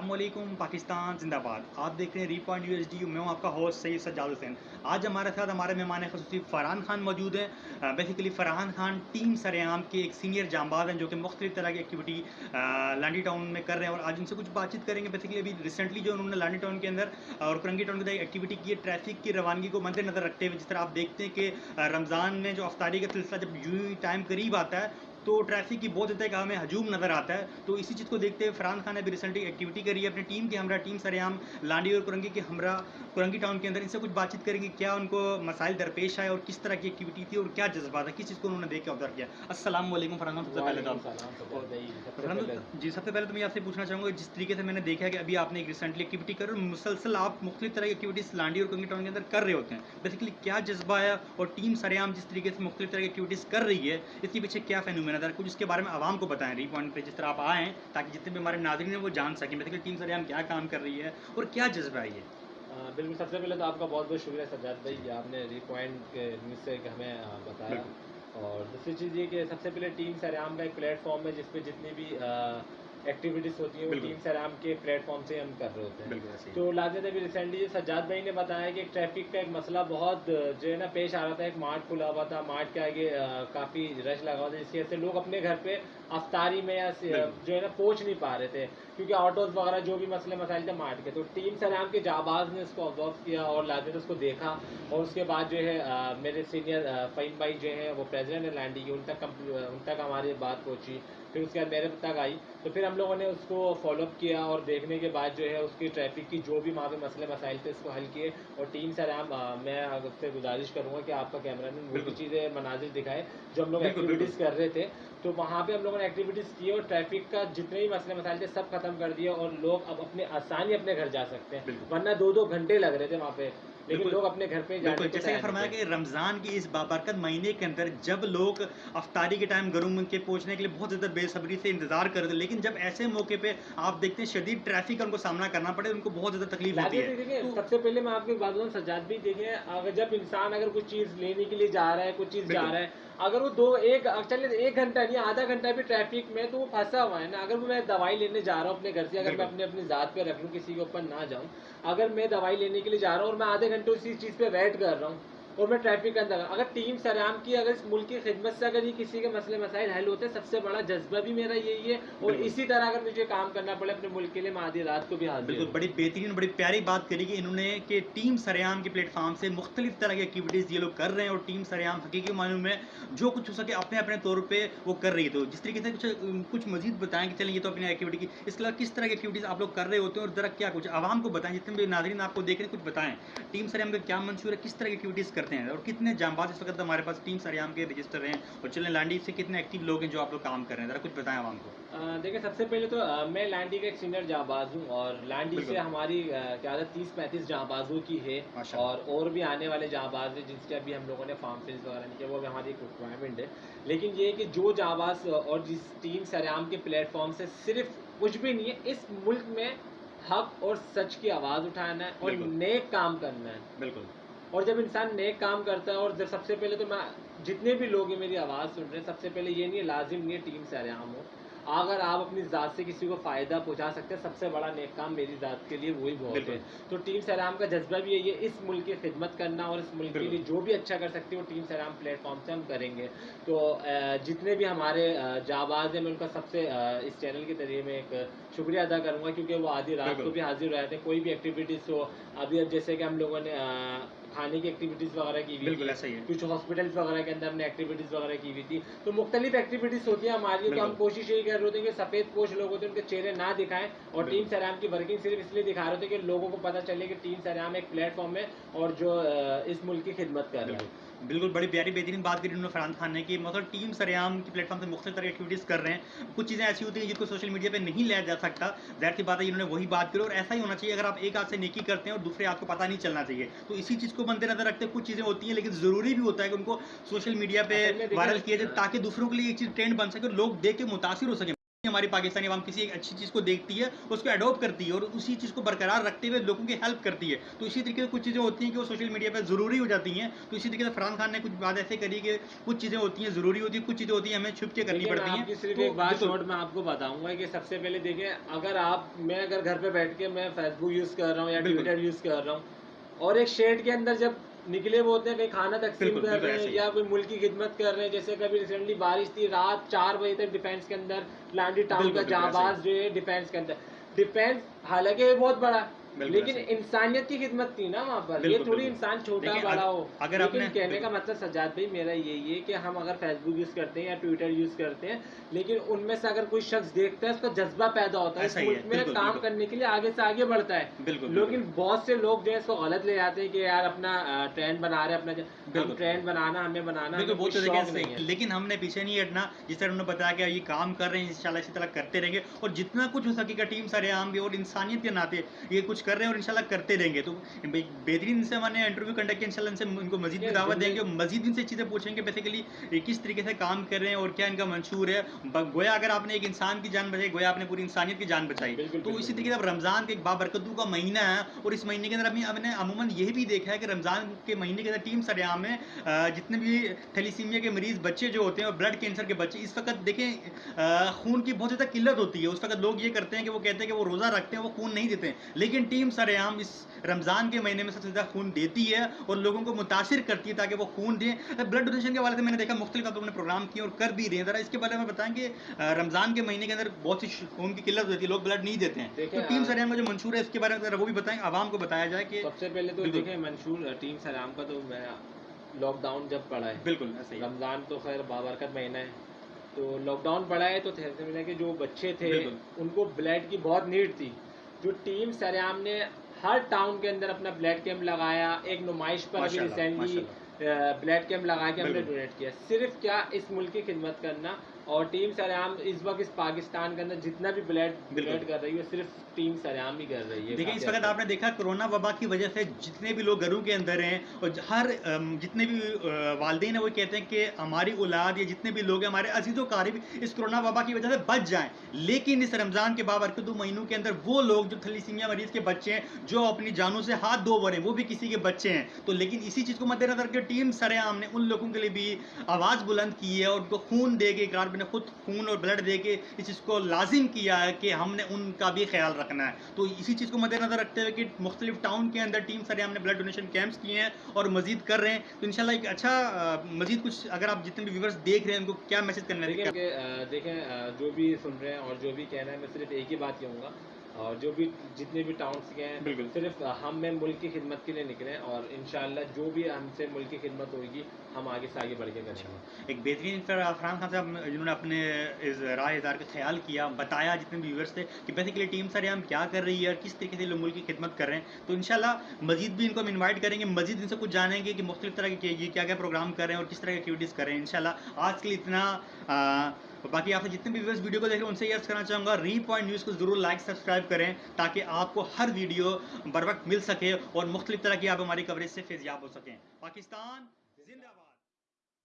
السلام علیکم، پاکستان، زندہ باد۔ آپ دیکھ رہے ہیں ری پوائنٹ یو۔ ایس ڈی میں ہوں آپ کا ہوسٹ سید سجاد حسین۔ آج ہمارے ساتھ ہمارے مہمان خصوصی فرحان خان موجود ہیں۔ بیسیکلی فرحان خان ٹیم سریام کے ایک سینئر جانباز ہیں جو کہ مختلف طرح کی ایکٹیویٹی لانڈی ٹاؤن میں کر رہے ہیں اور آج ان سے کچھ بات چیت کریں گے۔ بیسیکلی ابھی ریسنٹلی جو انہوں نے لانڈی ٹاؤن کے اندر اور کرنگی ٹاؤن کے اندر ایکٹیویٹی کی ہے ٹریفک کی روانگی کو مد نظر رکھتے ہوئے، جس طرح آپ دیکھتے ہیں کہ رمضان میں جو افطاری کا سلسلہ جب یوں ٹائم قریب آتا ہے تو ٹریفک کی بہت زیادہ ہمیں ہجوم نظر آتا ہے۔ تو اسی چیز کو دیکھتے ہوئے فرحان خان نے بھی ریسنٹلی ایکٹیویٹی کری ہے۔ اپنی ٹیم کے ہمراہ ٹیم سریام لانڈی اور کرنگی کے ہمراہ کرنگی ٹاؤن کے اندر ان سے کچھ بات چیت کریں گے کیا ان کو مسائل درپیش آئے اور کس طرح کی ایکٹیویٹی تھی اور کیا جذبات ہے کس چیز کو انہوں نے دیکھ کے آبزرو کیا۔ السلام علیکم فرحان خان سب سے پہلے تو جی سب سے پہلے تو میں آپ سے پوچھنا چاہوں گا جس طریقے سے میں نے دیکھا کہ ابھی آپ نے ایک ریسنٹلی ایکٹیویٹی کر اور مسلسل آپ مختلف طرح کی ایکٹیویٹیز لانڈی اور کنگی ٹاؤن کے اندر کر رہے ہوتے ہیں۔ بیسیکلی کیا جذبہ ہے اور ٹیم سریام جس طریقے سے مختلف طرح کی ایکٹیویٹیز کر رہی ہے اس کے پیچھے کیا فینومین ہے کچھ اس کے بارے میں عوام کو بتائیں ری پوائنٹ پہ جس طرح آپ آئیں تاکہ جتنے بھی ہمارے ناظرین ہیں وہ جان سکیں۔ بیسیکلی ٹیم سریام کیا کام کر رہی ہے اور کیا جذبہ ہے یہ؟ بالکل سب سے پہلے تو آپ کا بہت بہت شکریہ سجاد بھائی کہ آپ نے ری پوائنٹ کے نیوز سے ہمیں بتایا۔ اور دوسری چیز یہ کہ سب سے پہلے ٹیم سریام کا ایک پلیٹ فارم ہے جس پہ جتنی بھی ایکٹیویٹیز ہوتی ہیں وہ ٹیم سرام کے پلیٹ فارم سے ہم کر رہے ہوتے ہیں۔ تو لازم ابھی ریسنٹلی سجاد بھائی نے بتایا کہ ٹریفک کا ایک مسئلہ بہت جو ہے نا پیش آ رہا تھا ایک مارٹ کھلا ہوا تھا مارٹ کے آگے کافی رش لگا ہوا تھا جس کی وجہ سے لوگ اپنے گھر پہ افطاری میں یا جو ہے نا پہنچ نہیں پا رہے تھے کیونکہ آٹوز وغیرہ جو بھی مسئلے مسائل تھے مارٹ کے۔ تو ٹیم سرام کے جاباز نے اس کو آبزرو کیا اور لازم اس کو دیکھا۔ اور اس کے بعد جو ہے میرے سینئر فہیم بھائی جو ہے وہ پریزیڈنٹ ہے لینڈی کی ان تک ان تک ہماری بات پہنچی۔ پھر اس کے بعد میرے تک آئی۔ تو پھر ہم لوگوں نے اس کو فالو اپ کیا اور دیکھنے کے بعد جو ہے اس کی ٹریفک کی جو بھی وہاں پہ مسئلے مسائل تھے اس کو حل کیے اور ٹیم سر میں آپ سے گزارش کروں گا کہ آپ کا کیمرہ مین وہ بھی چیزیں مناظر دکھائے جو ہم لوگ ایکٹیویٹیز کر رہے تھے۔ تو وہاں پہ ہم لوگوں نے ایکٹیویٹیز کی اور ٹریفک کا جتنے بھی مسئلے مسائل تھے سب ختم کر دیے اور لوگ اب اپنے آسانی اپنے گھر جا سکتے ہیں۔ ورنہ دو دو گھنٹے لگ رہے تھے وہاں پہ۔ لیکن لوگ اپنے گھر پہ بالکل جیسے کہ فرمایا کہ رمضان کی اس بابرکت مہینے کے اندر جب لوگ افطاری کے ٹائم گھروں کے پہنچنے کے لیے بہت زیادہ بے صبری سے انتظار کرتے لیکن جب ایسے موقع پہ آپ دیکھتے ہیں شدید ٹریفک کا ان کو سامنا کرنا پڑے ان کو بہت زیادہ تکلیف ہوتی ہے۔ سب سے پہلے میں آپ کی بات بتاؤں سجاد بھی دیکھیں اگر جب انسان اگر کچھ چیز لینے کے لیے جا رہا ہے کچھ چیز جا رہا ہے اگر وہ دو ایک چلے ایک گھنٹہ نہیں آدھا گھنٹہ بھی ٹریفک میں تو وہ پھنسا ہوا ہے نا۔ اگر میں دوائی لینے جا رہا ہوں اپنے گھر سے اگر میں اپنے اپنی ذات پہ رکھ لوں کسی کے اوپر نہ جاؤں اگر میں دوائی لینے کے لیے جا رہا ہوں اور میں آدھے گھنٹے اسی چیز پہ ویٹ کر رہا ہوں۔ اور میں ٹریفک کے اندر اگر ٹیم سرام کی اگر اس ملک کی خدمت سے اگر یہ کسی کے مسئلے مسائل حل ہوتے ہیں سب سے بڑا جذبہ بھی میرا یہی ہے۔ اور اسی طرح اگر مجھے کام کرنا پڑے اپنے ملک کے لیے میں آدھی رات کو بھی حاضر بالکل بڑی بہترین بڑی پیاری بات کری کہ انہوں نے کہ ٹیم سریام کے پلیٹ فارم سے مختلف طرح کی ایکٹیویٹیز یہ لوگ کر رہے ہیں اور ٹیم سریام حقیقی معلوم میں جو کچھ ہو سکے اپنے اپنے طور پہ وہ کر رہی ہے۔ تو جس طریقے سے کچھ کچھ مزید بتائیں کہ چلیں یہ تو اپنی ایکٹیویٹی کی اس کے علاوہ کس طرح کی ایکٹیویٹیز آپ لوگ کر رہے ہوتے ہیں اور ذرا کیا کچھ عوام کو بتائیں جتنے بھی ناظرین آپ کو دیکھ رہے ہیں کچھ بتائیں۔ ٹیم سریام کا کیا منشور ہے؟ کس طرح کی ایکٹیویٹیز کرتے ہیں اور کتنے جانباز اس وقت ہمارے پاس ٹیم سریام کے رجسٹر ہیں اور چلیں لانڈی سے کتنے ایکٹیو لوگ ہیں جو آپ لوگ کام کر رہے ہیں؟ ذرا کچھ بتائیں عوام کو۔ دیکھیں سب سے پہلے تو میں لانڈی کا ایک سینئر جانباز ہوں اور لانڈی سے ہماری قیادت تیس پینتیس جانبازوں کی ہے اور اور بھی آنے والے جانباز ہیں جس کے ابھی ہم لوگوں نے فارم فلس وغیرہ نہیں کیا وہ بھی ہماری ایک ریکوائرمنٹ ہے۔ لیکن یہ کہ جو جانباز اور جس ٹیم سریام کے پلیٹ فارم سے صرف کچھ بھی نہیں ہے اس ملک میں حق اور سچ کی آواز اٹھانا ہے اور نیک کام کرنا ہے۔ بالکل۔ اور جب انسان نیک کام کرتا ہے اور جب سب سے پہلے تو میں جتنے بھی لوگ ہیں میری آواز سن رہے ہیں سب سے پہلے یہ نہیں ہے لازم نہیں ہے ٹیم سے عام ہو اگر آپ اپنی ذات سے کسی کو فائدہ پہنچا سکتے ہیں سب سے بڑا نیک کام میری ذات کے لیے وہی بہت ہے۔ تو ٹیم سیرام کا جذبہ بھی ہے یہ اس ملک کی خدمت کرنا اور اس ملک کے لیے جو بھی اچھا کر سکتے وہ ٹیم سیرام پلیٹ فارم سے ہم کریں گے۔ تو جتنے بھی ہمارے جاباز ہیں میں ان کا سب سے اس چینل کے ذریعے میں ایک شکریہ ادا کروں گا کیونکہ وہ آدھی رات کو بھی حاضر رہتے ہیں کوئی بھی ایکٹیویٹیز ہو۔ ابھی اب جیسے کہ ہم لوگوں نے کھانے کی ایکٹیویٹیز وغیرہ کی ہوئی تھی کچھ ہاسپٹلس وغیرہ کے اندر ہم نے ایکٹیویٹیز وغیرہ کی ہوئی تھی۔ تو مختلف ایکٹیویٹیز ہوتی ہیں ہماری تو ہم کوشش یہی کر رہے ہوتے ہیں کہ سفید پوش لوگ ہوتے ہیں ان کے چہرے نہ دکھائیں اور ٹیم سرام کی ورکنگ صرف اس لیے دکھا رہے تھے کہ لوگوں کو پتہ چلے کہ ٹیم سرام ایک پلیٹ فارم ہے اور جو اس ملک کی خدمت کر رہے ہیں۔ بالکل بڑی پیاری بہترین بات کری انہوں نے فرحان خان نے کہ مطلب ٹیم سریام کی پلیٹ فارم سے مختلف طرح ایکٹیویٹیز کر رہے ہیں۔ کچھ چیزیں ایسی ہوتی ہیں جن کو سوشل میڈیا پہ نہیں لیا جا سکتا۔ ظاہر سی بات ہے انہوں نے وہی بات کری اور ایسا ہی ہونا چاہیے۔ اگر آپ ایک ہاتھ سے نیکی کرتے ہیں اور دوسرے ہاتھ کو پتہ نہیں چلنا چاہیے تو اسی چیز کو مد نظر رکھتے کچھ چیزیں ہوتی ہیں لیکن ضروری بھی ہوتا ہے کہ ان کو سوشل میڈیا پہ وائرل کیا جائے تاکہ دوسروں کے لیے ایک چیز ٹرینڈ بن سکے اور لوگ دیکھ کے متاثر ہو سکیں۔ ہماری پاکستانی عوام کسی ایک اچھی چیز کو دیکھتی ہے اس کو اڈاپٹ کرتی ہے اور اسی چیز کو برقرار رکھتے ہوئے لوگوں کی ہیلپ کرتی ہے۔ تو اسی طریقے سے کچھ چیزیں ہوتی ہیں کہ وہ سوشل میڈیا پہ ضروری ہو جاتی ہیں۔ تو اسی طریقے سے فرحان خان نے کچھ بات ایسے کری کہ کچھ چیزیں ہوتی ہیں ضروری ہوتی ہیں کچھ چیزیں ہوتی ہیں ہمیں چھپ کے کرنی پڑتی ہیں۔ صرف ایک بات شارٹ میں آپ کو بتاؤں گا کہ سب سے پہلے دیکھیں اگر آپ میں اگر گھر پہ بیٹھ کے میں فیس بک یوز کر رہا ہوں یا۔ ٹویٹر یوز کر رہا ہوں اور ایک شیڈ کے اندر جب نکلے ہوئے ہوتے ہیں کہیں کھانا تقسیم کر رہے ہیں ہی۔ یا کوئی ملک کی خدمت کر رہے ہیں جیسے کبھی ریسنٹلی بارش تھی رات چار بجے تک ڈیفینس کے اندر لانڈی ٹاؤن کا ہی۔ باز جو ہے ڈیفینس کے اندر ڈیفینس حالانکہ یہ بہت بڑا لیکن۔ انسانیت کی خدمت تھی نا وہاں پر یہ تھوڑی۔ انسان چھوٹا بڑا ہو اگر لیکن نے- کہنے کا۔ مطلب سجاد بھائی میرا یہی ہے کہ ہم اگر فیس بک یوز کرتے ہیں یا ٹویٹر یوز کرتے ہیں لیکن ان میں سے اگر کوئی شخص دیکھتا ہے اس کا جذبہ پیدا ہوتا ہے بالکل، کام۔ کرنے کے لیے آگے سے آگے بڑھتا ہے لیکن بہت سے لوگ جو ہے اس کو غلط لے جاتے ہیں کہ یار اپنا ٹرینڈ بنا رہے ہیں اپنا ہم۔ ٹرینڈ بنانا ہمیں بنانا بالکل لیکن ہم نے پیچھے نہیں ہٹنا جس طرح انہوں نے بتایا کہ یہ کام کر رہے ہیں انشاءاللہ اسی طرح کرتے رہیں گے۔ اور جتنا کچھ ہو سکے گا ٹیم سارے عام بھی اور انسانیت کے ناطے یہ کچھ کر رہے ہیں اور انشاءاللہ کرتے رہیں گے۔ تو بہترین ان سے ہم نے انٹرویو کنڈکٹ کیا انشاءاللہ ان سے ان کو مزید بھی یہ دعوت دیں گے زندگی- اور مزید ان سے چیزیں پوچھیں گے بیسیکلی یہ کس طریقے سے کام کر رہے ہیں اور کیا ان کا منشور ہے۔ گویا اگر آپ نے ایک انسان کی جان بچائی گویا آپ نے پوری انسانیت کی جان بچائی۔ تو اسی طریقے سے اب رمضان کے ایک بابرکتو کا مہینہ ہے اور اس مہینے کے اندر ابھی ہم نے عموماً یہ بھی دیکھا ہے کہ رمضان کے مہینے کے اندر ٹیم سریام میں آ، جتنے بھی تھیلیسیمیا کے مریض بچے جو ہوتے ہیں اور بلڈ کینسر کے بچے اس وقت دیکھیں خون کی بہت زیادہ قلت ہوتی ہے۔ اس وقت لوگ یہ کرتے ہیں کہ وہ کہتے ہیں کہ وہ روزہ رکھتے ہیں وہ خون نہیں دیتے ہیں۔ لیکن ٹیم سریام اس رمضان کے مہینے میں سب سے زیادہ خون دیتی ہے اور لوگوں کو متاثر کرتی ہے تاکہ وہ خون دیں۔ بلڈ ڈونیشن کے حوالے سے میں نے دیکھا مختلف آپ لوگوں نے پروگرام کیے اور کر بھی رہے ہیں۔ ذرا اس کے بارے میں بتائیں کہ رمضان کے مہینے کے اندر بہت سی خون کی قلت ہوتی ہے لوگ بلڈ نہیں دیتے ہیں۔ تو ٹیم آ، سریام کا جو منشور ہے اس کے بارے میں ذرا وہ بھی بتائیں عوام کو بتایا جائے کہ سب سے پہلے تو۔ دیکھیں منشور ٹیم سلام کا تو میں لاک ڈاؤن جب پڑا ہے بالکل رمضان تو خیر بابرکت مہینہ ہے تو لاک ڈاؤن پڑا ہے تو تھیسے ملا کہ جو بچے تھے۔ ان کو بلڈ کی بہت نیڈ تھی جو ٹیم سریام نے ہر ٹاؤن کے اندر اپنا بلڈ کیمپ لگایا ایک نمائش پر ابھی ماشاءاللہ، ریسنٹلی۔ بلڈ کیمپ لگا کے ہم نے۔ ڈونیٹ کیا صرف کیا اس ملک کی خدمت کرنا اور ٹیم سریام اس وقت اس پاکستان کے اندر جتنا بھی بلڈ بالکل۔ ڈونیٹ کر رہی ہے صرف ٹیم سریام ہی کر رہی ہے دیکھیں اس وقت آپ نے دیکھا کرونا وبا کی وجہ سے جتنے بھی لوگ گھروں کے اندر ہیں اور ہر جتنے بھی والدین ہیں وہ کہتے ہیں کہ ہماری اولاد یا جتنے بھی لوگ ہیں ہمارے عزیز و قارب اس کرونا وبا کی وجہ سے بچ جائیں۔ لیکن اس رمضان کے بابرکت دو مہینوں کے اندر وہ لوگ جو تھلیسیمیا مریض کے بچے ہیں جو اپنی جانوں سے ہاتھ دھو بڑے وہ بھی کسی کے بچے ہیں۔ تو لیکن اسی چیز کو مد نظر کے ٹیم سر عام نے ان لوگوں کے لیے بھی آواز بلند کی ہے اور ان کو خون دے کے اقرار نے خود خون اور بلڈ دے کے اس چیز کو لازم کیا ہے کہ ہم نے ان کا بھی خیال رکھنا ہے۔ تو اسی چیز کو مد نظر رکھتے ہوئے کہ مختلف ٹاؤن کے اندر ٹیم سر ہم نے بلڈ ڈونیشن کیمپس کیے ہیں اور مزید کر رہے ہیں۔ تو انشاءاللہ ایک اچھا مزید کچھ اگر آپ جتنے بھی ویورز دیکھ رہے ہیں ان کو کیا میسج کرنا ہے دیکھیں جو بھی سن رہے ہیں اور جو بھی کہنا ہے میں صرف ایک ہی بات کہوں گا۔ اور جو بھی جتنے بھی ٹاؤنس کے ہیں بالکل۔ صرف ہم میں ملک کی خدمت کے لیے نکلیں اور انشاءاللہ جو بھی ہم سے ملک کی خدمت ہوگی ہم آگے سے آگے بڑھ کے کریں گے۔ ایک بہترین فرحان خان صاحب جنہوں نے اپنے اس رائے اظہار کا خیال کیا بتایا جتنے بھی ویورس تھے کہ بیسیکلی ٹیم سر ہم کیا کر رہی ہے اور کس طریقے سے لوگ ملک کی خدمت کر رہے ہیں۔ تو انشاءاللہ مزید بھی ان کو ہم انوائٹ کریں گے مزید ان سے کچھ جانیں گے کہ مختلف طرح کے یہ کیا کیا پروگرام کر رہے ہیں اور کس طرح کی ایکٹیویٹیز کر رہے ہیں۔ انشاءاللہ آج کے لیے اتنا اور باقی آپ سے جتنے بھی ویورس ویڈیو کو دیکھ رہے ہیں، ان سے یہ عرض کرنا چاہوں گا ری پوائنٹ نیوز کو ضرور لائک، سبسکرائب کریں تاکہ آپ کو ہر ویڈیو بر وقت مل سکے اور مختلف طرح کی آپ ہماری کوریج سے فیضیاب ہو سکیں۔ پاکستان